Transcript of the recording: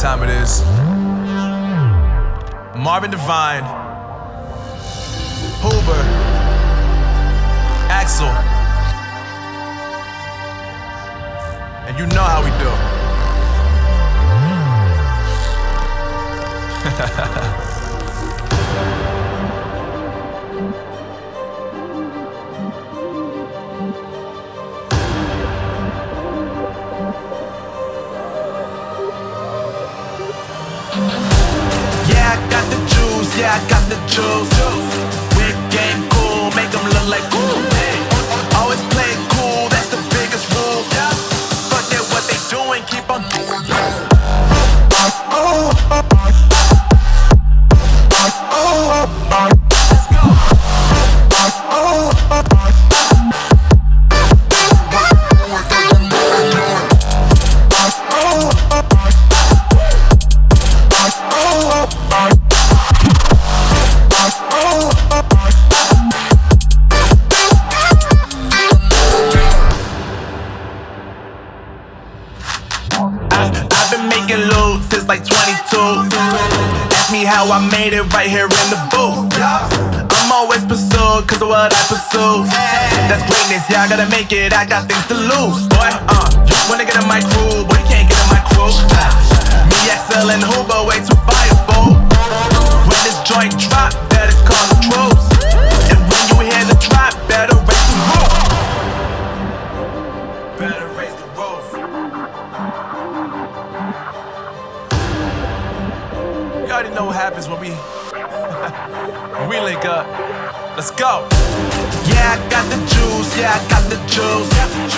time it is. Marvin Devine, Huber, Axel. And you know how we do. Yeah, I got the juice, yeah, I got the juice. Like 22. Ask me how I made it right here in the booth. I'm always pursued cause of what I pursue. That's greatness, yeah, I gotta make it, I got things to lose. Boy, already know what happens when we we link up. Let's go. Yeah, I got the juice, yeah, I got the juice.